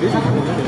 没想到我们的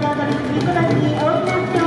のあたり、肉なしに大きな